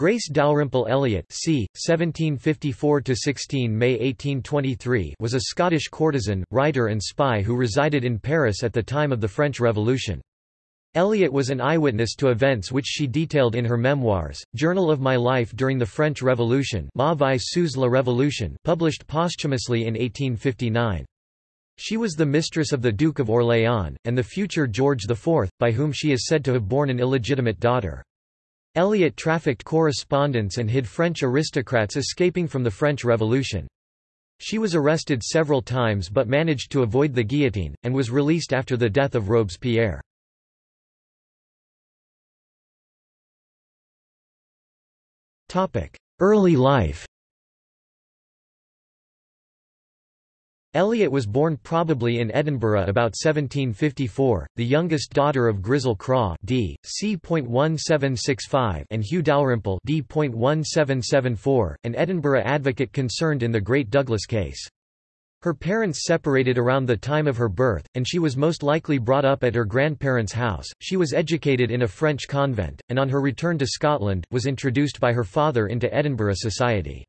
Grace Dalrymple Elliot c. 1754–16 May 1823 was a Scottish courtesan, writer and spy who resided in Paris at the time of the French Revolution. Elliot was an eyewitness to events which she detailed in her memoirs, Journal of My Life During the French Revolution Ma vie sous la Révolution published posthumously in 1859. She was the mistress of the Duke of Orléans, and the future George IV, by whom she is said to have borne an illegitimate daughter. Elliot trafficked correspondence and hid French aristocrats escaping from the French Revolution. She was arrested several times but managed to avoid the guillotine, and was released after the death of Robespierre. Early life Elliot was born probably in Edinburgh about 1754, the youngest daughter of Grizel Craw d. c.1765 and Hugh Dalrymple d. .1774, an Edinburgh advocate concerned in the Great Douglas case. Her parents separated around the time of her birth, and she was most likely brought up at her grandparents' house. She was educated in a French convent, and on her return to Scotland, was introduced by her father into Edinburgh society.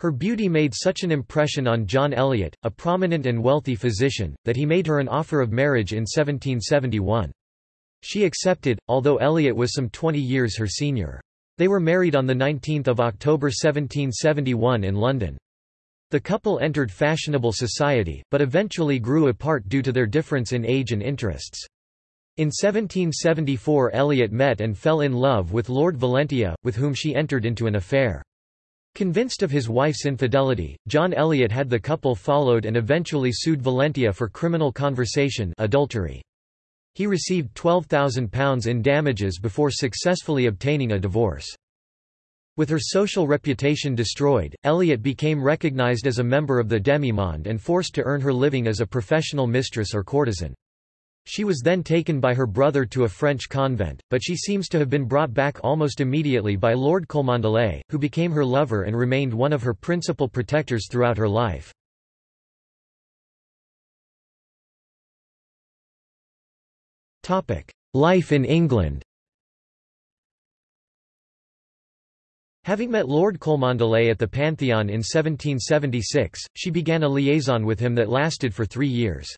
Her beauty made such an impression on John Eliot, a prominent and wealthy physician, that he made her an offer of marriage in 1771. She accepted, although Eliot was some 20 years her senior. They were married on 19 October 1771 in London. The couple entered fashionable society, but eventually grew apart due to their difference in age and interests. In 1774 Eliot met and fell in love with Lord Valentia, with whom she entered into an affair. Convinced of his wife's infidelity, John Eliot had the couple followed and eventually sued Valentia for criminal conversation adultery. He received £12,000 in damages before successfully obtaining a divorce. With her social reputation destroyed, Eliot became recognized as a member of the demimonde and forced to earn her living as a professional mistress or courtesan. She was then taken by her brother to a French convent, but she seems to have been brought back almost immediately by Lord Cholmondeley, who became her lover and remained one of her principal protectors throughout her life. Life in England Having met Lord Cholmondeley at the Pantheon in 1776, she began a liaison with him that lasted for three years.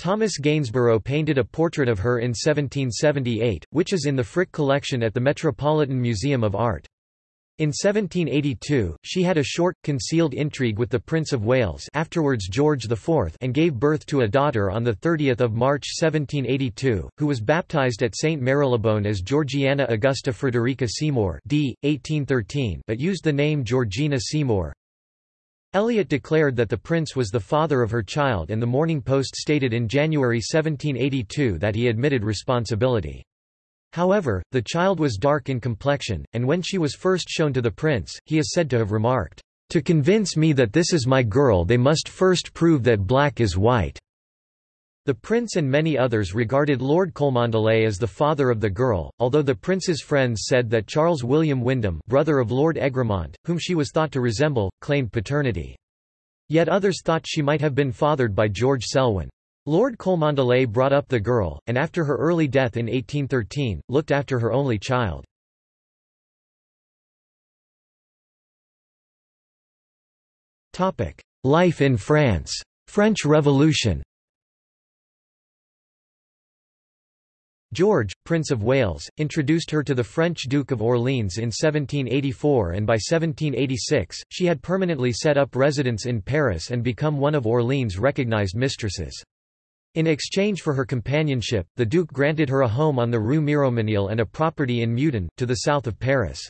Thomas Gainsborough painted a portrait of her in 1778, which is in the Frick collection at the Metropolitan Museum of Art. In 1782, she had a short, concealed intrigue with the Prince of Wales afterwards George IV and gave birth to a daughter on 30 March 1782, who was baptized at St. Marylebone as Georgiana Augusta Frederica Seymour d. 1813 but used the name Georgina Seymour. Eliot declared that the prince was the father of her child and the Morning Post stated in January 1782 that he admitted responsibility. However, the child was dark in complexion, and when she was first shown to the prince, he is said to have remarked, "...to convince me that this is my girl they must first prove that black is white." The prince and many others regarded Lord Cholmondeley as the father of the girl, although the prince's friends said that Charles William Wyndham brother of Lord Egremont, whom she was thought to resemble, claimed paternity. Yet others thought she might have been fathered by George Selwyn. Lord Cholmondeley brought up the girl, and after her early death in 1813, looked after her only child. Life in France. French Revolution George, Prince of Wales, introduced her to the French Duke of Orleans in 1784 and by 1786, she had permanently set up residence in Paris and become one of Orleans' recognized mistresses. In exchange for her companionship, the Duke granted her a home on the Rue Miromesnil and a property in Meudon, to the south of Paris.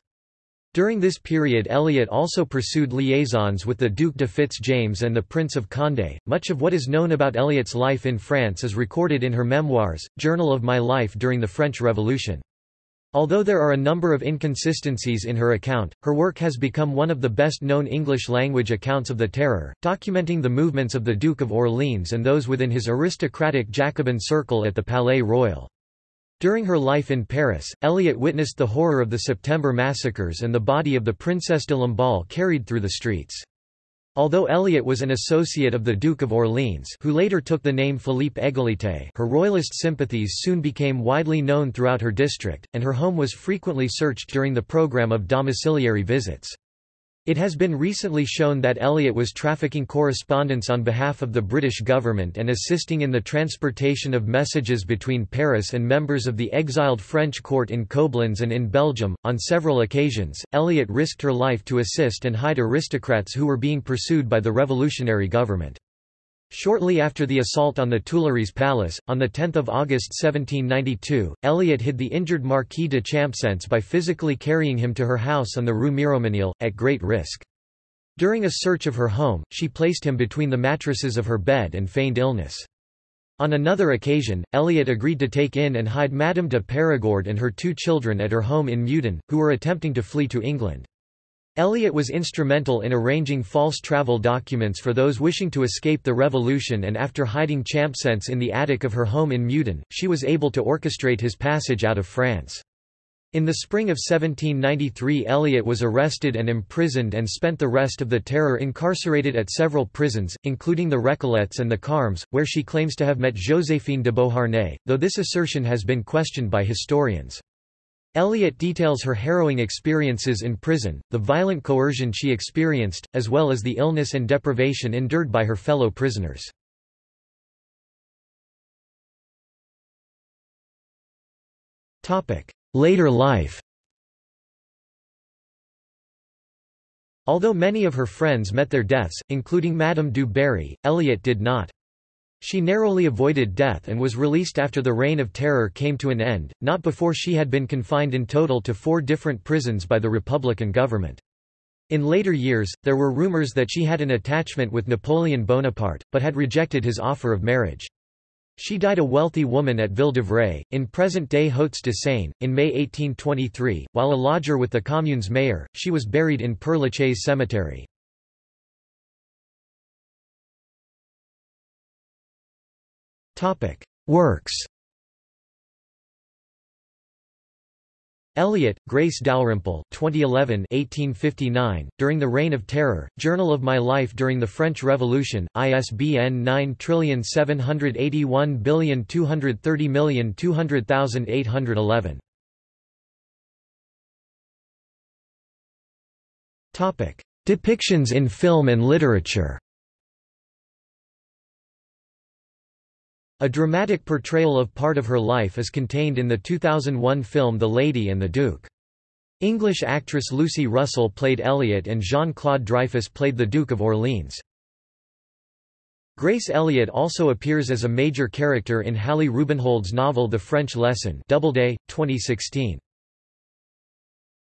During this period Eliot also pursued liaisons with the Duc de Fitz-James and the Prince of Condé. Much of what is known about Eliot's life in France is recorded in her memoirs, Journal of My Life During the French Revolution. Although there are a number of inconsistencies in her account, her work has become one of the best-known English-language accounts of the Terror, documenting the movements of the Duke of Orleans and those within his aristocratic Jacobin circle at the Palais Royal. During her life in Paris, Eliot witnessed the horror of the September massacres and the body of the Princesse de Lamballe carried through the streets. Although Elliot was an associate of the Duke of Orleans who later took the name Philippe Égalité her royalist sympathies soon became widely known throughout her district, and her home was frequently searched during the program of domiciliary visits. It has been recently shown that Elliot was trafficking correspondence on behalf of the British government and assisting in the transportation of messages between Paris and members of the exiled French court in Koblenz and in Belgium. On several occasions, Elliot risked her life to assist and hide aristocrats who were being pursued by the revolutionary government. Shortly after the assault on the Tuileries Palace, on 10 August 1792, Elliot hid the injured Marquis de Champcenetz by physically carrying him to her house on the Rue Miromesnil, at great risk. During a search of her home, she placed him between the mattresses of her bed and feigned illness. On another occasion, Elliot agreed to take in and hide Madame de Perigord and her two children at her home in Meudon, who were attempting to flee to England. Elliot was instrumental in arranging false travel documents for those wishing to escape the revolution and after hiding Champcenetz in the attic of her home in Meudon, she was able to orchestrate his passage out of France. In the spring of 1793 Elliot was arrested and imprisoned and spent the rest of the terror incarcerated at several prisons, including the Recollets and the Carmes, where she claims to have met Joséphine de Beauharnais, though this assertion has been questioned by historians. Elliot details her harrowing experiences in prison, the violent coercion she experienced, as well as the illness and deprivation endured by her fellow prisoners. Later life Although many of her friends met their deaths, including Madame du Barry, Elliot did not. She narrowly avoided death and was released after the Reign of Terror came to an end, not before she had been confined in total to four different prisons by the Republican government. In later years, there were rumors that she had an attachment with Napoleon Bonaparte, but had rejected his offer of marriage. She died a wealthy woman at Ville-d'Avray, in present-day Hauts-de-Seine, in May 1823. While a lodger with the commune's mayor, she was buried in Père Lachaise cemetery. Works. Elliot, Grace Dalrymple 2011 1859, During the Reign of Terror, Journal of My Life During the French Revolution, ISBN 9781230200811. Depictions in film and literature A dramatic portrayal of part of her life is contained in the 2001 film The Lady and the Duke. English actress Lucy Russell played Elliot and Jean-Claude Dreyfus played the Duke of Orleans. Grace Elliot also appears as a major character in Hallie Rubenhold's novel The French Lesson Doubleday, 2016.